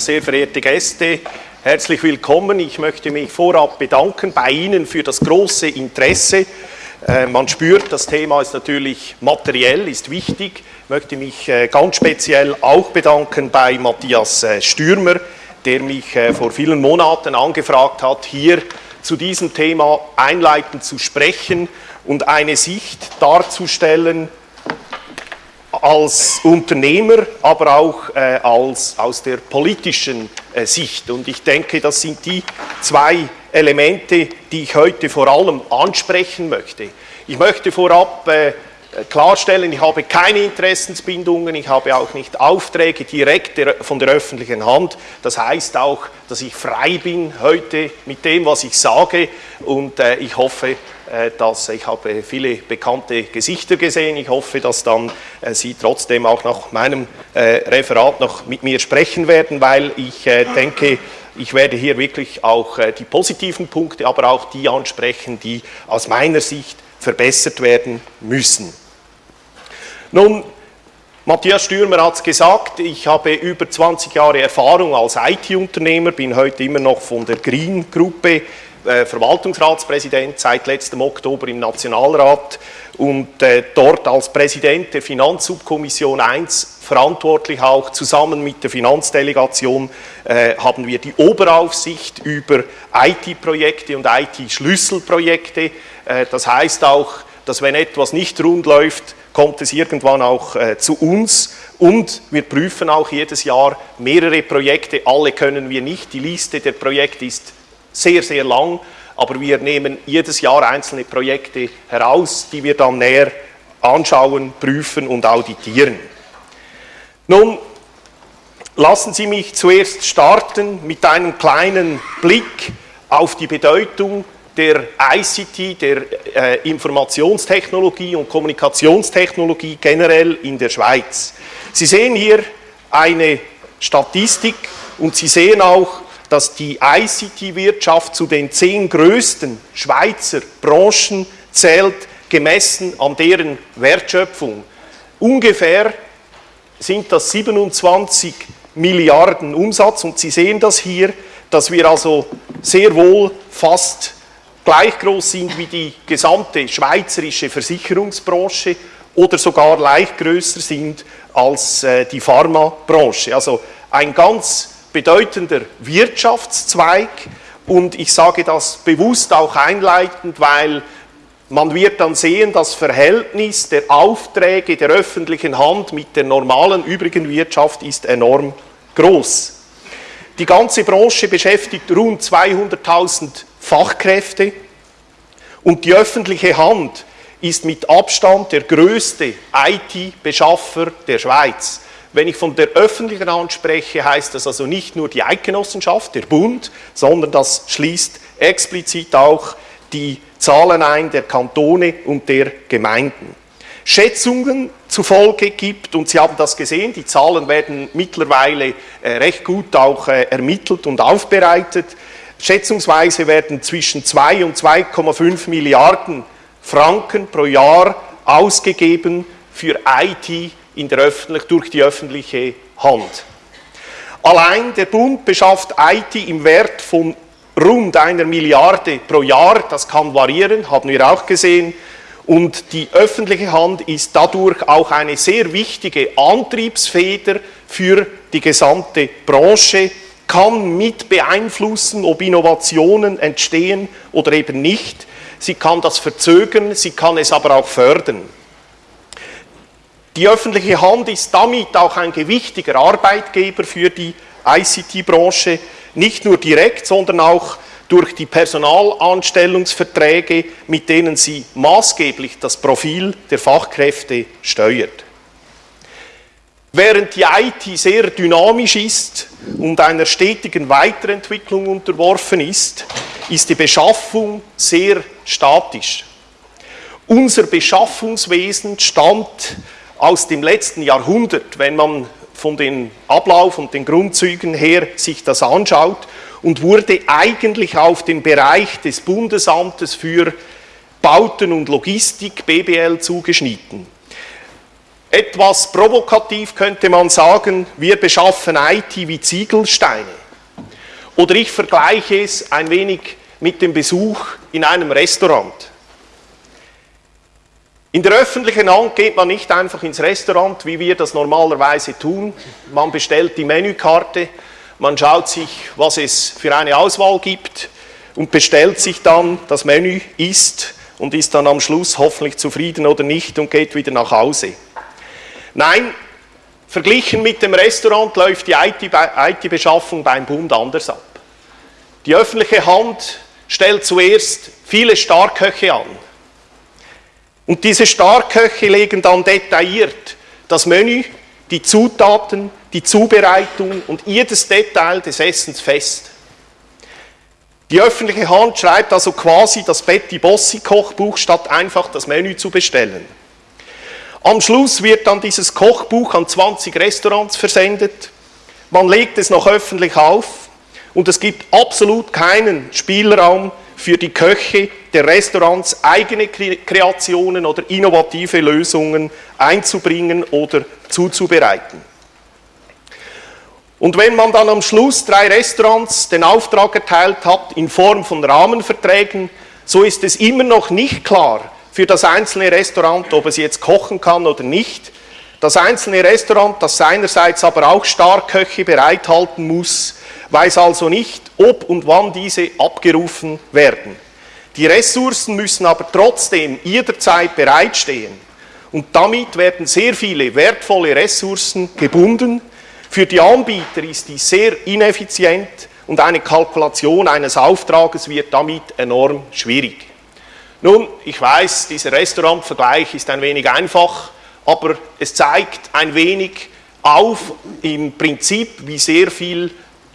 sehr verehrte Gäste, herzlich willkommen. Ich möchte mich vorab bedanken bei Ihnen für das große Interesse. Äh, man spürt, das Thema ist natürlich materiell, ist wichtig. Ich möchte mich äh, ganz speziell auch bedanken bei Matthias äh, Stürmer, der mich vor vielen Monaten angefragt hat, hier zu diesem Thema einleitend zu sprechen und eine Sicht darzustellen, als Unternehmer, aber auch äh, als, aus der politischen äh, Sicht. Und ich denke, das sind die zwei Elemente, die ich heute vor allem ansprechen möchte. Ich möchte vorab äh, klarstellen, ich habe keine Interessensbindungen, ich habe auch nicht Aufträge direkt von der öffentlichen Hand. Das heißt auch, dass ich frei bin heute mit dem, was ich sage und äh, ich hoffe, dass ich habe viele bekannte Gesichter gesehen. Ich hoffe, dass dann äh, Sie trotzdem auch nach meinem äh, Referat noch mit mir sprechen werden, weil ich denke, ich werde hier wirklich auch die positiven Punkte, aber auch die ansprechen, die aus meiner Sicht verbessert werden müssen. Nun, Matthias Stürmer hat es gesagt, ich habe über 20 Jahre Erfahrung als IT-Unternehmer, bin heute immer noch von der Green-Gruppe äh, Verwaltungsratspräsident seit letztem Oktober im Nationalrat und äh, dort als Präsident der Finanzsubkommission 1 verantwortlich auch. Zusammen mit der Finanzdelegation äh, haben wir die Oberaufsicht über IT-Projekte und IT-Schlüsselprojekte. Das heißt auch, dass wenn etwas nicht rund läuft, kommt es irgendwann auch äh, zu uns. Und wir prüfen auch jedes Jahr mehrere Projekte, alle können wir nicht, die Liste der Projekte ist sehr, sehr lang, aber wir nehmen jedes Jahr einzelne Projekte heraus, die wir dann näher anschauen, prüfen und auditieren. Nun, lassen Sie mich zuerst starten mit einem kleinen Blick auf die Bedeutung der ICT, der äh, Informationstechnologie und Kommunikationstechnologie generell in der Schweiz. Sie sehen hier eine Statistik und Sie sehen auch, dass die ICT-Wirtschaft zu den zehn größten Schweizer Branchen zählt, gemessen an deren Wertschöpfung. Ungefähr sind das 27 Milliarden Umsatz und Sie sehen das hier, dass wir also sehr wohl fast gleich groß sind wie die gesamte schweizerische Versicherungsbranche oder sogar leicht größer sind als äh, die Pharmabranche. Also ein ganz bedeutender Wirtschaftszweig und ich sage das bewusst auch einleitend, weil man wird dann sehen, das Verhältnis der Aufträge der öffentlichen Hand mit der normalen übrigen Wirtschaft ist enorm groß. Die ganze Branche beschäftigt rund 200.000 Fachkräfte und die öffentliche Hand ist mit Abstand der größte IT-Beschaffer der Schweiz. Wenn ich von der öffentlichen Hand spreche, heißt das also nicht nur die Eidgenossenschaft, der Bund, sondern das schließt explizit auch die Zahlen ein der Kantone und der Gemeinden. Schätzungen zufolge gibt, und Sie haben das gesehen, die Zahlen werden mittlerweile äh, recht gut auch äh, ermittelt und aufbereitet, schätzungsweise werden zwischen 2 und 2,5 Milliarden Franken pro Jahr ausgegeben für IT in der öffentlich, durch die öffentliche Hand. Allein der Bund beschafft IT im Wert von rund einer Milliarde pro Jahr, das kann variieren, haben wir auch gesehen, und die öffentliche Hand ist dadurch auch eine sehr wichtige Antriebsfeder für die gesamte Branche, kann mit beeinflussen, ob Innovationen entstehen oder eben nicht. Sie kann das verzögern, sie kann es aber auch fördern. Die öffentliche Hand ist damit auch ein gewichtiger Arbeitgeber für die ICT-Branche, nicht nur direkt, sondern auch durch die Personalanstellungsverträge, mit denen sie maßgeblich das Profil der Fachkräfte steuert. Während die IT sehr dynamisch ist und einer stetigen Weiterentwicklung unterworfen ist, ist die Beschaffung sehr statisch. Unser Beschaffungswesen stammt aus dem letzten Jahrhundert, wenn man von den Ablauf und den Grundzügen her sich das anschaut und wurde eigentlich auf den Bereich des Bundesamtes für Bauten und Logistik, BBL, zugeschnitten. Etwas provokativ könnte man sagen, wir beschaffen IT wie Ziegelsteine. Oder ich vergleiche es ein wenig mit dem Besuch in einem Restaurant. In der öffentlichen Hand geht man nicht einfach ins Restaurant, wie wir das normalerweise tun. Man bestellt die Menükarte, man schaut sich, was es für eine Auswahl gibt und bestellt sich dann das Menü, isst und ist dann am Schluss hoffentlich zufrieden oder nicht und geht wieder nach Hause. Nein, verglichen mit dem Restaurant läuft die IT-Beschaffung beim Bund anders ab. Die öffentliche Hand stellt zuerst viele Starköche an. Und diese Starköche legen dann detailliert das Menü, die Zutaten, die Zubereitung und jedes Detail des Essens fest. Die öffentliche Hand schreibt also quasi das Betty Bossi Kochbuch, statt einfach das Menü zu bestellen. Am Schluss wird dann dieses Kochbuch an 20 Restaurants versendet. Man legt es noch öffentlich auf und es gibt absolut keinen Spielraum für die Köche der Restaurants eigene Kreationen oder innovative Lösungen einzubringen oder zuzubereiten. Und wenn man dann am Schluss drei Restaurants den Auftrag erteilt hat in Form von Rahmenverträgen, so ist es immer noch nicht klar, für das einzelne Restaurant, ob es jetzt kochen kann oder nicht. Das einzelne Restaurant, das seinerseits aber auch Starköche bereithalten muss, weiß also nicht, ob und wann diese abgerufen werden. Die Ressourcen müssen aber trotzdem jederzeit bereitstehen. Und damit werden sehr viele wertvolle Ressourcen gebunden. Für die Anbieter ist dies sehr ineffizient und eine Kalkulation eines Auftrages wird damit enorm schwierig. Nun, ich weiß, dieser Restaurantvergleich ist ein wenig einfach, aber es zeigt ein wenig auf im Prinzip, wie sehr viel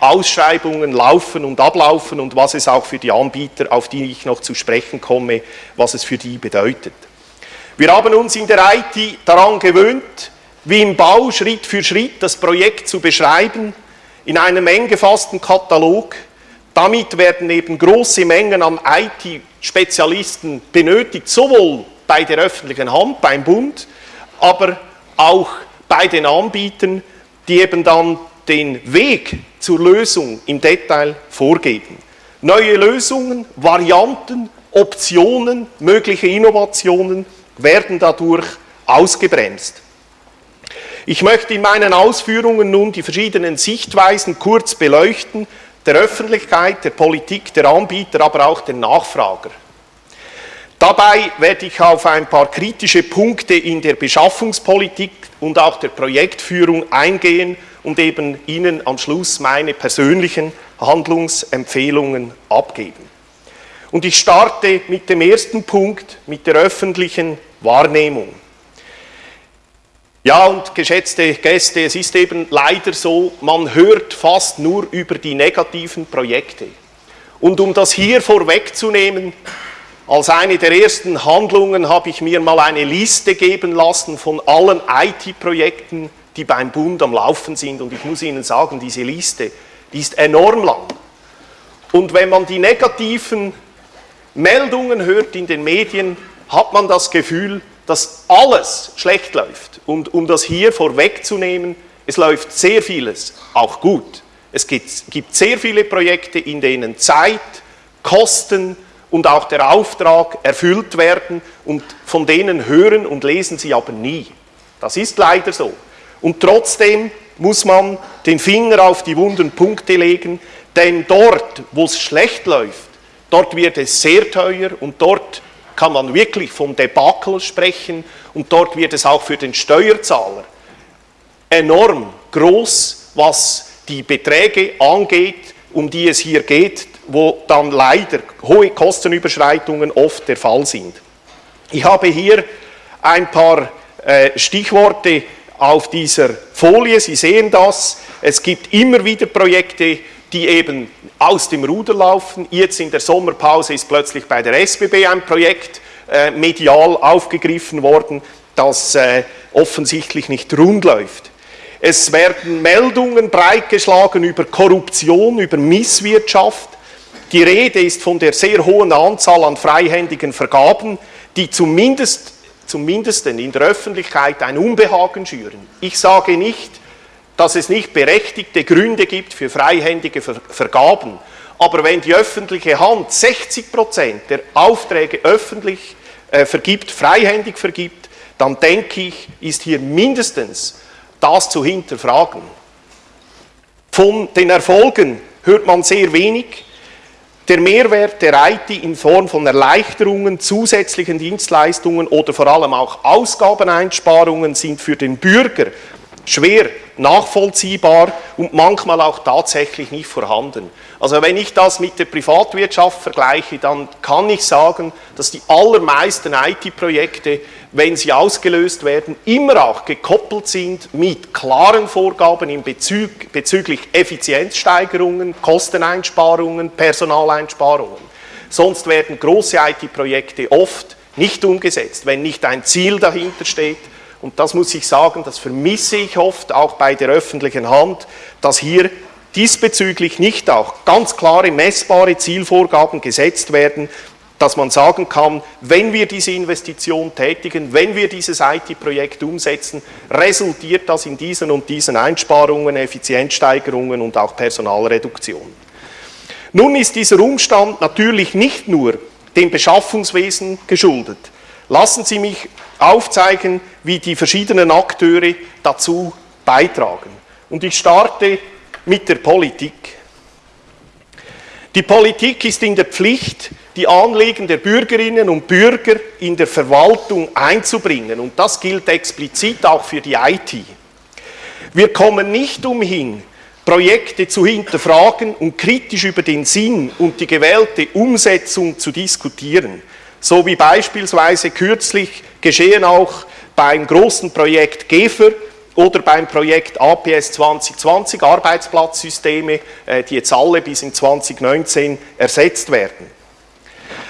Ausschreibungen laufen und ablaufen und was es auch für die Anbieter, auf die ich noch zu sprechen komme, was es für die bedeutet. Wir haben uns in der IT daran gewöhnt, wie im Bau Schritt für Schritt das Projekt zu beschreiben, in einem eng gefassten Katalog. Damit werden eben große Mengen an IT Spezialisten benötigt, sowohl bei der öffentlichen Hand, beim Bund, aber auch bei den Anbietern, die eben dann den Weg zur Lösung im Detail vorgeben. Neue Lösungen, Varianten, Optionen, mögliche Innovationen werden dadurch ausgebremst. Ich möchte in meinen Ausführungen nun die verschiedenen Sichtweisen kurz beleuchten, der Öffentlichkeit, der Politik, der Anbieter, aber auch der Nachfrager. Dabei werde ich auf ein paar kritische Punkte in der Beschaffungspolitik und auch der Projektführung eingehen und eben Ihnen am Schluss meine persönlichen Handlungsempfehlungen abgeben. Und ich starte mit dem ersten Punkt, mit der öffentlichen Wahrnehmung. Ja, und geschätzte Gäste, es ist eben leider so, man hört fast nur über die negativen Projekte. Und um das hier vorwegzunehmen, als eine der ersten Handlungen habe ich mir mal eine Liste geben lassen von allen IT-Projekten, die beim Bund am Laufen sind. Und ich muss Ihnen sagen, diese Liste, die ist enorm lang. Und wenn man die negativen Meldungen hört in den Medien, hat man das Gefühl, dass alles schlecht läuft. Und um das hier vorwegzunehmen, es läuft sehr vieles auch gut. Es gibt, gibt sehr viele Projekte, in denen Zeit, Kosten und auch der Auftrag erfüllt werden und von denen hören und lesen Sie aber nie. Das ist leider so. Und trotzdem muss man den Finger auf die wunden Punkte legen, denn dort, wo es schlecht läuft, dort wird es sehr teuer und dort kann man wirklich vom Debakel sprechen und dort wird es auch für den Steuerzahler enorm groß, was die Beträge angeht, um die es hier geht, wo dann leider hohe Kostenüberschreitungen oft der Fall sind. Ich habe hier ein paar äh, Stichworte auf dieser Folie. Sie sehen das. Es gibt immer wieder Projekte, die eben aus dem Ruder laufen. Jetzt in der Sommerpause ist plötzlich bei der SBB ein Projekt äh, medial aufgegriffen worden, das äh, offensichtlich nicht rund läuft. Es werden Meldungen breitgeschlagen über Korruption, über Misswirtschaft. Die Rede ist von der sehr hohen Anzahl an freihändigen Vergaben, die zumindest zumindest in der Öffentlichkeit ein Unbehagen schüren. Ich sage nicht, dass es nicht berechtigte Gründe gibt für freihändige Vergaben, aber wenn die öffentliche Hand 60 Prozent der Aufträge öffentlich äh, vergibt, freihändig vergibt, dann denke ich, ist hier mindestens das zu hinterfragen. Von den Erfolgen hört man sehr wenig. Der Mehrwert der IT in Form von Erleichterungen, zusätzlichen Dienstleistungen oder vor allem auch Ausgabeneinsparungen sind für den Bürger schwer nachvollziehbar und manchmal auch tatsächlich nicht vorhanden. Also wenn ich das mit der Privatwirtschaft vergleiche, dann kann ich sagen, dass die allermeisten IT-Projekte, wenn sie ausgelöst werden, immer auch gekoppelt sind mit klaren Vorgaben in Bezug, bezüglich Effizienzsteigerungen, Kosteneinsparungen, Personaleinsparungen. Sonst werden große IT-Projekte oft nicht umgesetzt, wenn nicht ein Ziel dahinter steht. Und das muss ich sagen, das vermisse ich oft auch bei der öffentlichen Hand, dass hier diesbezüglich nicht auch ganz klare, messbare Zielvorgaben gesetzt werden, dass man sagen kann, wenn wir diese Investition tätigen, wenn wir dieses IT-Projekt umsetzen, resultiert das in diesen und diesen Einsparungen, Effizienzsteigerungen und auch Personalreduktion. Nun ist dieser Umstand natürlich nicht nur dem Beschaffungswesen geschuldet. Lassen Sie mich aufzeigen, wie die verschiedenen Akteure dazu beitragen. Und ich starte mit der Politik. Die Politik ist in der Pflicht, die Anliegen der Bürgerinnen und Bürger in der Verwaltung einzubringen. Und das gilt explizit auch für die IT. Wir kommen nicht umhin, Projekte zu hinterfragen und kritisch über den Sinn und die gewählte Umsetzung zu diskutieren. So wie beispielsweise kürzlich geschehen auch beim großen Projekt GEFER, oder beim Projekt APS 2020, Arbeitsplatzsysteme, äh, die jetzt alle bis in 2019 ersetzt werden.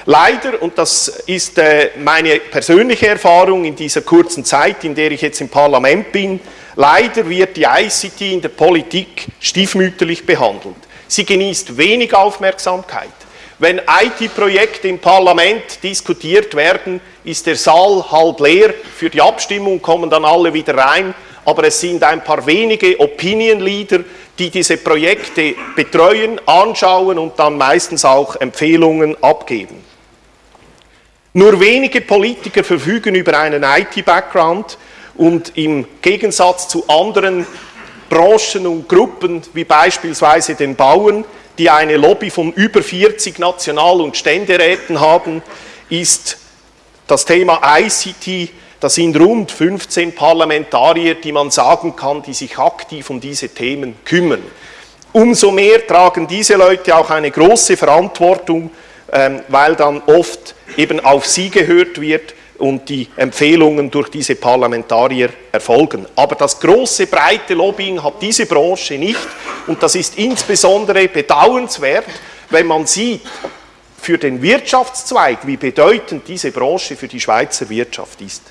Leider, und das ist äh, meine persönliche Erfahrung in dieser kurzen Zeit, in der ich jetzt im Parlament bin, leider wird die ICT in der Politik stiefmütterlich behandelt. Sie genießt wenig Aufmerksamkeit. Wenn IT-Projekte im Parlament diskutiert werden, ist der Saal halb leer. Für die Abstimmung kommen dann alle wieder rein aber es sind ein paar wenige Opinion Leader, die diese Projekte betreuen, anschauen und dann meistens auch Empfehlungen abgeben. Nur wenige Politiker verfügen über einen IT-Background und im Gegensatz zu anderen Branchen und Gruppen, wie beispielsweise den Bauern, die eine Lobby von über 40 National- und Ständeräten haben, ist das Thema ICT das sind rund 15 Parlamentarier, die man sagen kann, die sich aktiv um diese Themen kümmern. Umso mehr tragen diese Leute auch eine große Verantwortung, ähm, weil dann oft eben auf sie gehört wird und die Empfehlungen durch diese Parlamentarier erfolgen. Aber das große, breite Lobbying hat diese Branche nicht und das ist insbesondere bedauernswert, wenn man sieht, für den Wirtschaftszweig, wie bedeutend diese Branche für die Schweizer Wirtschaft ist.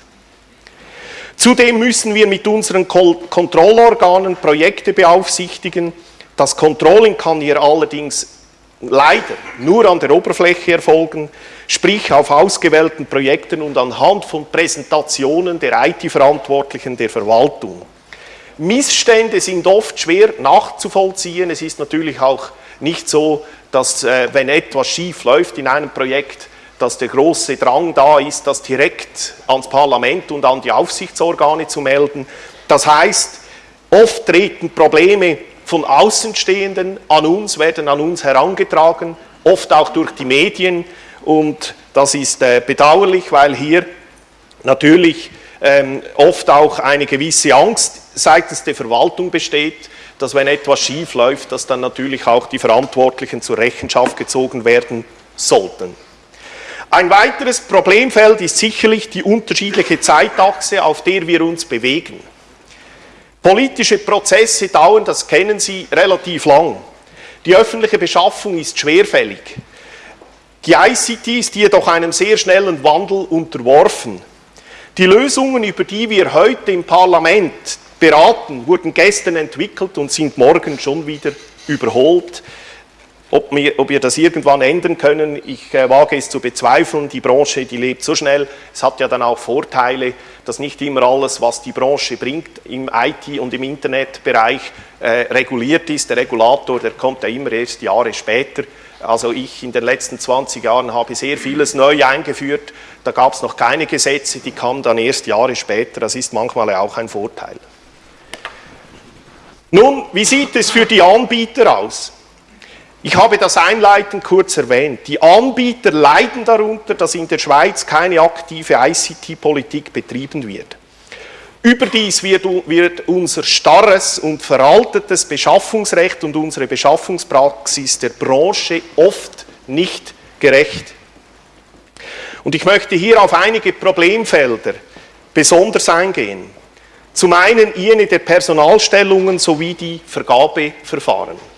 Zudem müssen wir mit unseren Kontrollorganen Projekte beaufsichtigen. Das Controlling kann hier allerdings leider nur an der Oberfläche erfolgen, sprich auf ausgewählten Projekten und anhand von Präsentationen der IT-Verantwortlichen der Verwaltung. Missstände sind oft schwer nachzuvollziehen. Es ist natürlich auch nicht so, dass äh, wenn etwas schief läuft in einem Projekt, dass der große Drang da ist, das direkt ans Parlament und an die Aufsichtsorgane zu melden. Das heißt, oft treten Probleme von Außenstehenden an uns, werden an uns herangetragen, oft auch durch die Medien und das ist äh, bedauerlich, weil hier natürlich ähm, oft auch eine gewisse Angst seitens der Verwaltung besteht, dass wenn etwas schief läuft, dass dann natürlich auch die Verantwortlichen zur Rechenschaft gezogen werden sollten. Ein weiteres Problemfeld ist sicherlich die unterschiedliche Zeitachse, auf der wir uns bewegen. Politische Prozesse dauern, das kennen Sie, relativ lang. Die öffentliche Beschaffung ist schwerfällig. Die ICT ist jedoch einem sehr schnellen Wandel unterworfen. Die Lösungen, über die wir heute im Parlament beraten, wurden gestern entwickelt und sind morgen schon wieder überholt ob wir, ob wir das irgendwann ändern können, ich äh, wage es zu bezweifeln. Die Branche, die lebt so schnell. Es hat ja dann auch Vorteile, dass nicht immer alles, was die Branche bringt, im IT- und im Internetbereich äh, reguliert ist. Der Regulator, der kommt ja immer erst Jahre später. Also ich in den letzten 20 Jahren habe sehr vieles neu eingeführt. Da gab es noch keine Gesetze, die kamen dann erst Jahre später. Das ist manchmal auch ein Vorteil. Nun, wie sieht es für die Anbieter aus? Ich habe das einleitend kurz erwähnt. Die Anbieter leiden darunter, dass in der Schweiz keine aktive ICT-Politik betrieben wird. Überdies wird, wird, unser starres und veraltetes Beschaffungsrecht und unsere Beschaffungspraxis der Branche oft nicht gerecht. Und ich möchte hier auf einige Problemfelder besonders eingehen. Zum einen jene der Personalstellungen sowie die Vergabeverfahren.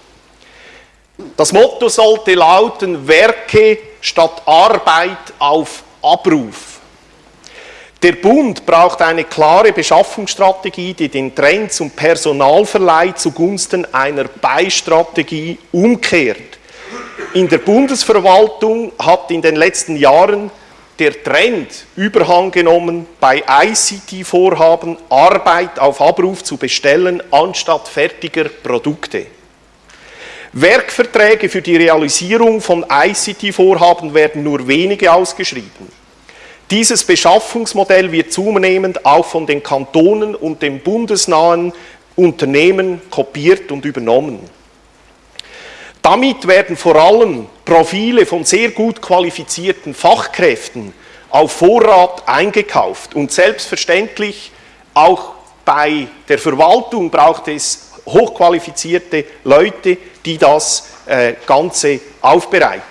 Das Motto sollte lauten, Werke statt Arbeit auf Abruf. Der Bund braucht eine klare Beschaffungsstrategie, die den Trend zum Personalverleih zugunsten einer Beistrategie umkehrt. In der Bundesverwaltung hat in den letzten Jahren der Trend Überhang genommen, bei ICT-Vorhaben Arbeit auf Abruf zu bestellen, anstatt fertiger Produkte. Werkverträge für die Realisierung von ICT-Vorhaben werden nur wenige ausgeschrieben. Dieses Beschaffungsmodell wird zunehmend auch von den Kantonen und den bundesnahen Unternehmen kopiert und übernommen. Damit werden vor allem Profile von sehr gut qualifizierten Fachkräften auf Vorrat eingekauft und selbstverständlich auch bei der Verwaltung braucht es hochqualifizierte Leute, die das äh, Ganze aufbereiten.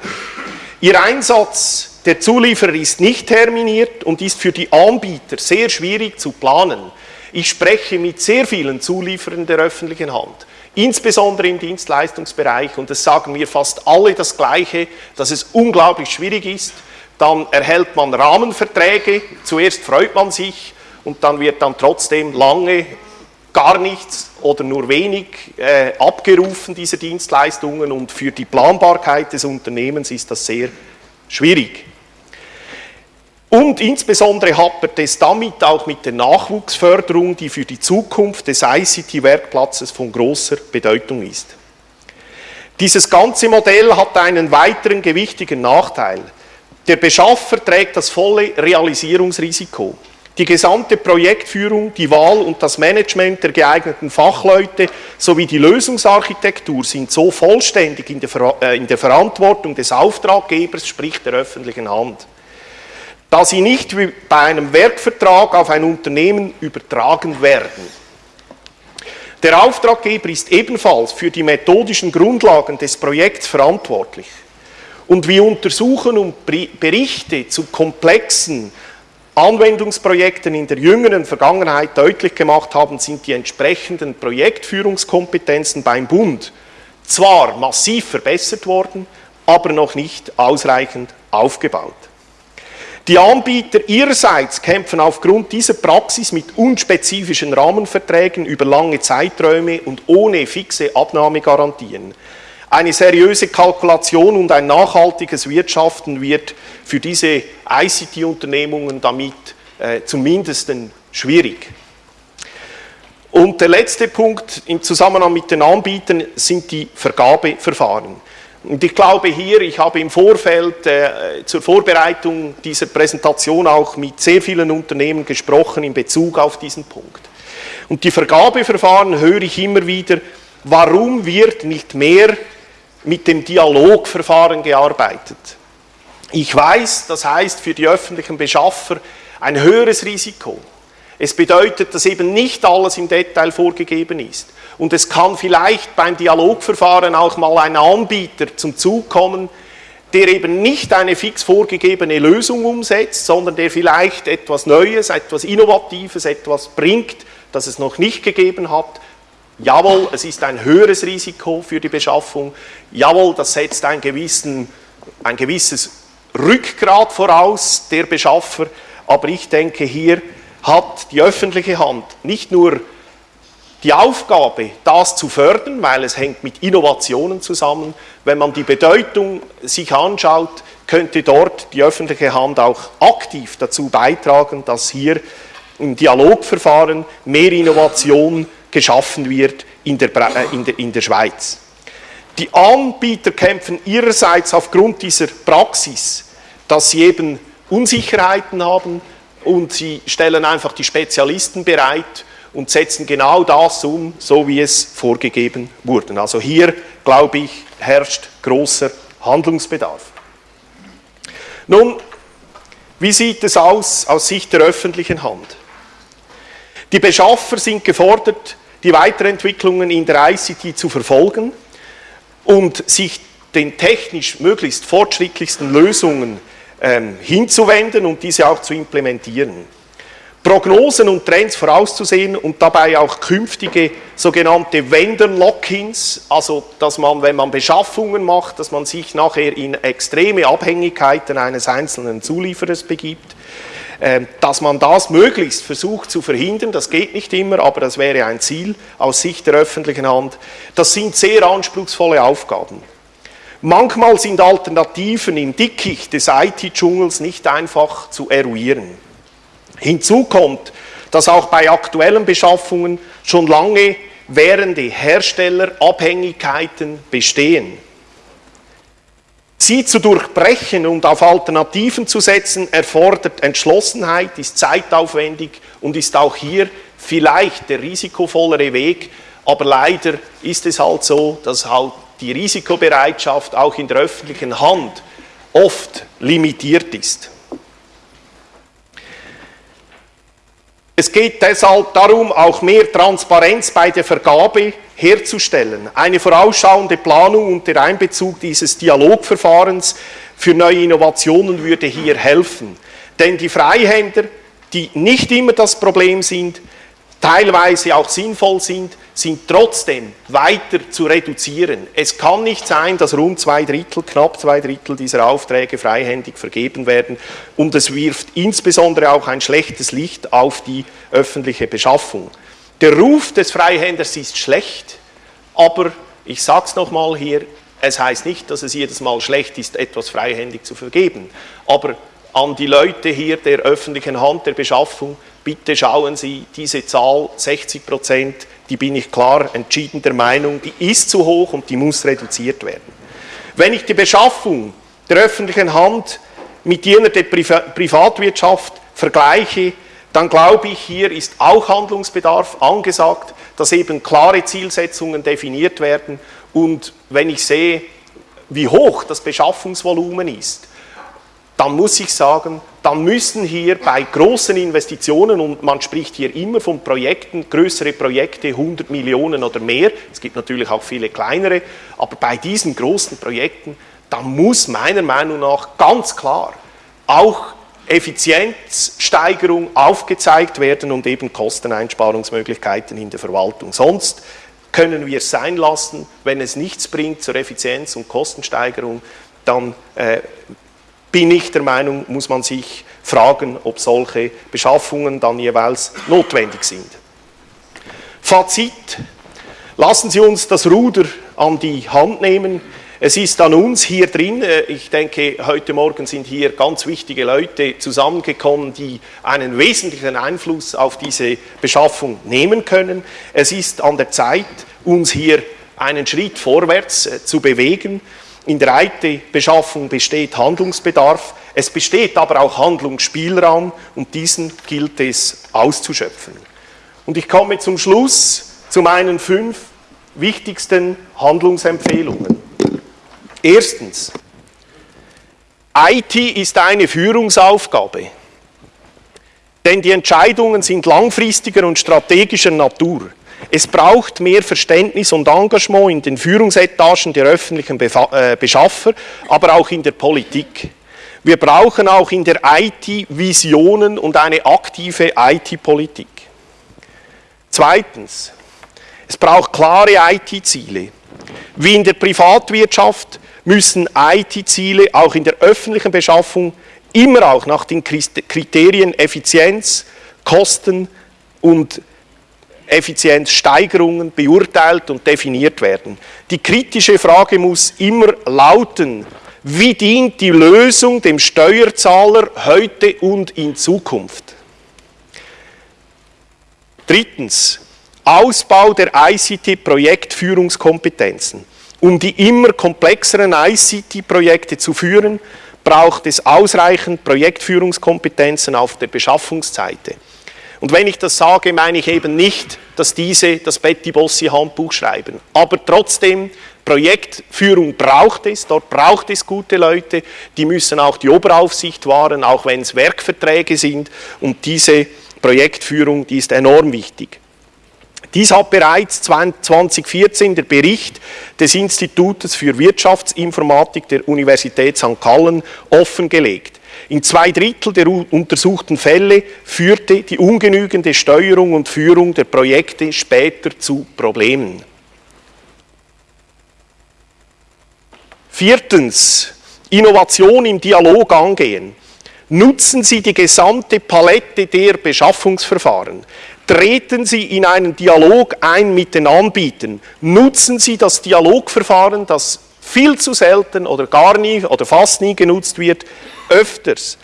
Ihr Einsatz der Zulieferer ist nicht terminiert und ist für die Anbieter sehr schwierig zu planen. Ich spreche mit sehr vielen Zulieferern der öffentlichen Hand, insbesondere im Dienstleistungsbereich, und es sagen mir fast alle das Gleiche, dass es unglaublich schwierig ist. Dann erhält man Rahmenverträge, zuerst freut man sich und dann wird dann trotzdem lange gar nichts oder nur wenig äh, abgerufen, diese Dienstleistungen, und für die Planbarkeit des Unternehmens ist das sehr schwierig. Und insbesondere hapert es damit auch mit der Nachwuchsförderung, die für die Zukunft des ICT-Werkplatzes von großer Bedeutung ist. Dieses ganze Modell hat einen weiteren gewichtigen Nachteil. Der Beschaffer trägt das volle Realisierungsrisiko. Die gesamte Projektführung, die Wahl und das Management der geeigneten Fachleute sowie die Lösungsarchitektur sind so vollständig in der, Ver äh, in der Verantwortung des Auftraggebers, sprich der öffentlichen Hand, da sie nicht wie bei einem Werkvertrag auf ein Unternehmen übertragen werden. Der Auftraggeber ist ebenfalls für die methodischen Grundlagen des Projekts verantwortlich. Und wie Untersuchen und Berichte zu komplexen Anwendungsprojekten in der jüngeren Vergangenheit deutlich gemacht haben, sind die entsprechenden Projektführungskompetenzen beim Bund zwar massiv verbessert worden, aber noch nicht ausreichend aufgebaut. Die Anbieter ihrerseits kämpfen aufgrund dieser Praxis mit unspezifischen Rahmenverträgen über lange Zeiträume und ohne fixe Abnahmegarantien. Eine seriöse Kalkulation und ein nachhaltiges Wirtschaften wird für diese ICT-Unternehmungen damit äh, zumindest schwierig. Und der letzte Punkt im Zusammenhang mit den Anbietern sind die Vergabeverfahren. Und ich glaube hier, ich habe im Vorfeld äh, zur Vorbereitung dieser Präsentation auch mit sehr vielen Unternehmen gesprochen in Bezug auf diesen Punkt. Und die Vergabeverfahren höre ich immer wieder, warum wird nicht mehr mit dem Dialogverfahren gearbeitet. Ich weiß, das heißt für die öffentlichen Beschaffer ein höheres Risiko. Es bedeutet, dass eben nicht alles im Detail vorgegeben ist. Und es kann vielleicht beim Dialogverfahren auch mal ein Anbieter zum Zug kommen, der eben nicht eine fix vorgegebene Lösung umsetzt, sondern der vielleicht etwas Neues, etwas Innovatives, etwas bringt, das es noch nicht gegeben hat Jawohl, es ist ein höheres Risiko für die Beschaffung. Jawohl, das setzt ein, gewissen, ein gewisses Rückgrat voraus, der Beschaffer. Aber ich denke, hier hat die öffentliche Hand nicht nur die Aufgabe, das zu fördern, weil es hängt mit Innovationen zusammen. Wenn man die Bedeutung sich anschaut, könnte dort die öffentliche Hand auch aktiv dazu beitragen, dass hier im Dialogverfahren mehr Innovation geschaffen wird in der, äh, in der, in der Schweiz. Die Anbieter kämpfen ihrerseits aufgrund dieser Praxis, dass sie eben Unsicherheiten haben und sie stellen einfach die Spezialisten bereit und setzen genau das um, so wie es vorgegeben wurde. Also hier, glaube ich, herrscht großer Handlungsbedarf. Nun, wie sieht es aus aus Sicht der öffentlichen Hand? Die Beschaffer sind gefordert, die Weiterentwicklungen in der ICT zu verfolgen und sich den technisch möglichst fortschrittlichsten Lösungen ähm, hinzuwenden und diese auch zu implementieren. Prognosen und Trends vorauszusehen und dabei auch künftige sogenannte Vendor-Lock-ins, also dass man, wenn man Beschaffungen macht, dass man sich nachher in extreme Abhängigkeiten eines einzelnen Zulieferers begibt, dass man das möglichst versucht zu verhindern, das geht nicht immer, aber das wäre ein Ziel aus Sicht der öffentlichen Hand. Das sind sehr anspruchsvolle Aufgaben. Manchmal sind Alternativen im Dickicht des IT-Dschungels nicht einfach zu eruieren. Hinzu kommt, dass auch bei aktuellen Beschaffungen schon lange währende Herstellerabhängigkeiten bestehen. Sie zu durchbrechen und auf Alternativen zu setzen, erfordert Entschlossenheit, ist zeitaufwendig und ist auch hier vielleicht der risikovollere Weg, aber leider ist es halt so, dass halt die Risikobereitschaft auch in der öffentlichen Hand oft limitiert ist. Es geht deshalb darum, auch mehr Transparenz bei der Vergabe herzustellen. Eine vorausschauende Planung und der Einbezug dieses Dialogverfahrens für neue Innovationen würde hier helfen. Denn die Freihänder, die nicht immer das Problem sind, teilweise auch sinnvoll sind, sind trotzdem weiter zu reduzieren. Es kann nicht sein, dass rund zwei Drittel, knapp zwei Drittel dieser Aufträge freihändig vergeben werden und es wirft insbesondere auch ein schlechtes Licht auf die öffentliche Beschaffung. Der Ruf des Freihänders ist schlecht, aber ich sage es nochmal hier, es heißt nicht, dass es jedes Mal schlecht ist, etwas freihändig zu vergeben, aber an die Leute hier der öffentlichen Hand der Beschaffung, bitte schauen Sie, diese Zahl 60 Prozent die bin ich klar entschieden der Meinung, die ist zu hoch und die muss reduziert werden. Wenn ich die Beschaffung der öffentlichen Hand mit jener der Privatwirtschaft vergleiche, dann glaube ich, hier ist auch Handlungsbedarf angesagt, dass eben klare Zielsetzungen definiert werden und wenn ich sehe, wie hoch das Beschaffungsvolumen ist, dann muss ich sagen, dann müssen hier bei großen Investitionen, und man spricht hier immer von Projekten, größere Projekte, 100 Millionen oder mehr, es gibt natürlich auch viele kleinere, aber bei diesen großen Projekten, da muss meiner Meinung nach ganz klar auch Effizienzsteigerung aufgezeigt werden und eben Kosteneinsparungsmöglichkeiten in der Verwaltung. Sonst können wir es sein lassen, wenn es nichts bringt zur Effizienz- und Kostensteigerung, dann äh, bin ich der Meinung, muss man sich fragen, ob solche Beschaffungen dann jeweils notwendig sind. Fazit, lassen Sie uns das Ruder an die Hand nehmen. Es ist an uns hier drin, äh, ich denke, heute Morgen sind hier ganz wichtige Leute zusammengekommen, die einen wesentlichen Einfluss auf diese Beschaffung nehmen können. Es ist an der Zeit, uns hier einen Schritt vorwärts äh, zu bewegen. In der IT-Beschaffung besteht Handlungsbedarf, es besteht aber auch Handlungsspielraum und diesen gilt es auszuschöpfen. Und ich komme zum Schluss zu meinen fünf wichtigsten Handlungsempfehlungen. Erstens, IT ist eine Führungsaufgabe, denn die Entscheidungen sind langfristiger und strategischer Natur. Es braucht mehr Verständnis und Engagement in den Führungsetagen der öffentlichen äh, Beschaffer, aber auch in der Politik. Wir brauchen auch in der IT Visionen und eine aktive IT-Politik. Zweitens, es braucht klare IT-Ziele. Wie in der Privatwirtschaft müssen IT-Ziele auch in der öffentlichen Beschaffung immer auch nach den Kriterien Effizienz, Kosten und Effizienzsteigerungen beurteilt und definiert werden. Die kritische Frage muss immer lauten, wie dient die Lösung dem Steuerzahler heute und in Zukunft? Drittens, Ausbau der ICT-Projektführungskompetenzen. Um die immer komplexeren ICT-Projekte zu führen, braucht es ausreichend Projektführungskompetenzen auf der Beschaffungsseite. Und wenn ich das sage, meine ich eben nicht, dass diese das Betty Bossi Handbuch schreiben. Aber trotzdem, Projektführung braucht es, dort braucht es gute Leute, die müssen auch die Oberaufsicht wahren, auch wenn es Werkverträge sind. Und diese Projektführung, die ist enorm wichtig. Dies hat bereits 2014 der Bericht des Institutes für Wirtschaftsinformatik der Universität St. Gallen offengelegt. In zwei Drittel der untersuchten Fälle führte die ungenügende Steuerung und Führung der Projekte später zu Problemen. Viertens, Innovation im Dialog angehen. Nutzen Sie die gesamte Palette der Beschaffungsverfahren. Treten Sie in einen Dialog ein mit den Anbietern. Nutzen Sie das Dialogverfahren, das viel zu selten oder gar nie oder fast nie genutzt wird, öfters.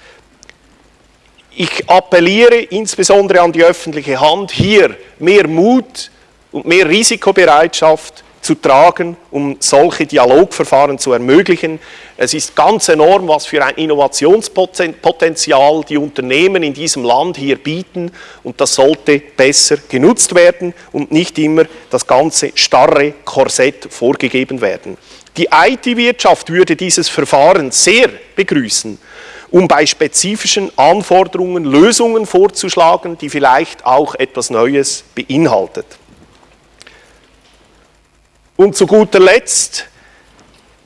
Ich appelliere insbesondere an die öffentliche Hand, hier mehr Mut und mehr Risikobereitschaft zu tragen, um solche Dialogverfahren zu ermöglichen. Es ist ganz enorm, was für ein Innovationspotenzial die Unternehmen in diesem Land hier bieten und das sollte besser genutzt werden und nicht immer das ganze starre Korsett vorgegeben werden. Die IT-Wirtschaft würde dieses Verfahren sehr begrüßen, um bei spezifischen Anforderungen Lösungen vorzuschlagen, die vielleicht auch etwas Neues beinhaltet. Und zu guter Letzt,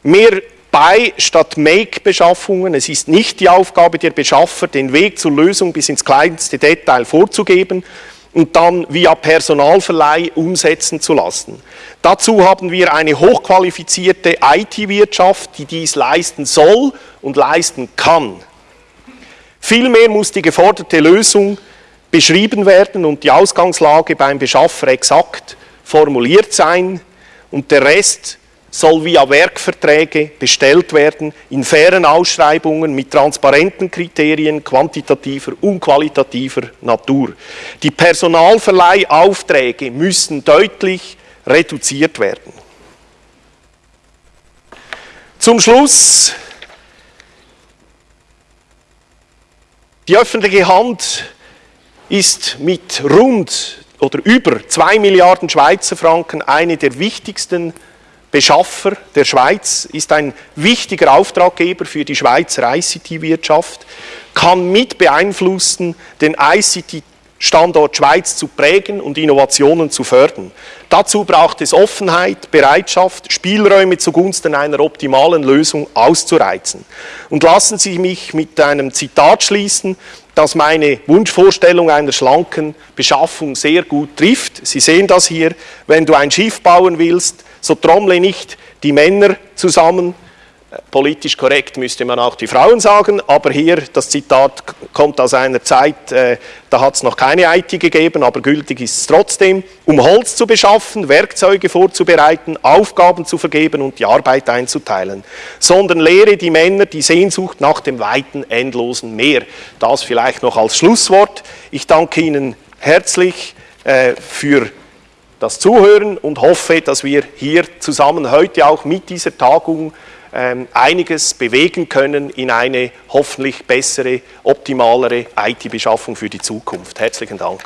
mehr Buy statt Make-Beschaffungen. Es ist nicht die Aufgabe der Beschaffer, den Weg zur Lösung bis ins kleinste Detail vorzugeben und dann via Personalverleih umsetzen zu lassen. Dazu haben wir eine hochqualifizierte IT-Wirtschaft, die dies leisten soll und leisten kann. Vielmehr muss die geforderte Lösung beschrieben werden und die Ausgangslage beim Beschaffer exakt formuliert sein, und der Rest soll via Werkverträge bestellt werden, in fairen Ausschreibungen mit transparenten Kriterien quantitativer und qualitativer Natur. Die Personalverleihaufträge müssen deutlich reduziert werden. Zum Schluss, die öffentliche Hand ist mit rund oder über 2 Milliarden Schweizer Franken eine der wichtigsten Beschaffer der Schweiz, ist ein wichtiger Auftraggeber für die Schweizer ICT-Wirtschaft, kann mit beeinflussen, den ICT-Standort Schweiz zu prägen und Innovationen zu fördern. Dazu braucht es Offenheit, Bereitschaft, Spielräume zugunsten einer optimalen Lösung auszureizen. Und lassen Sie mich mit einem Zitat schließen, dass meine Wunschvorstellung einer schlanken Beschaffung sehr gut trifft. Sie sehen das hier, wenn du ein Schiff bauen willst, so trommle nicht die Männer zusammen, Politisch korrekt müsste man auch die Frauen sagen, aber hier, das Zitat kommt aus einer Zeit, äh, da hat es noch keine IT gegeben, aber gültig ist es trotzdem, um Holz zu beschaffen, Werkzeuge vorzubereiten, Aufgaben zu vergeben und die Arbeit einzuteilen, sondern lehre die Männer die Sehnsucht nach dem weiten, endlosen Meer. Das vielleicht noch als Schlusswort. Ich danke Ihnen herzlich äh, für das Zuhören und hoffe, dass wir hier zusammen heute auch mit dieser Tagung ähm, einiges bewegen können in eine hoffentlich bessere, optimalere IT-Beschaffung für die Zukunft. Herzlichen Dank.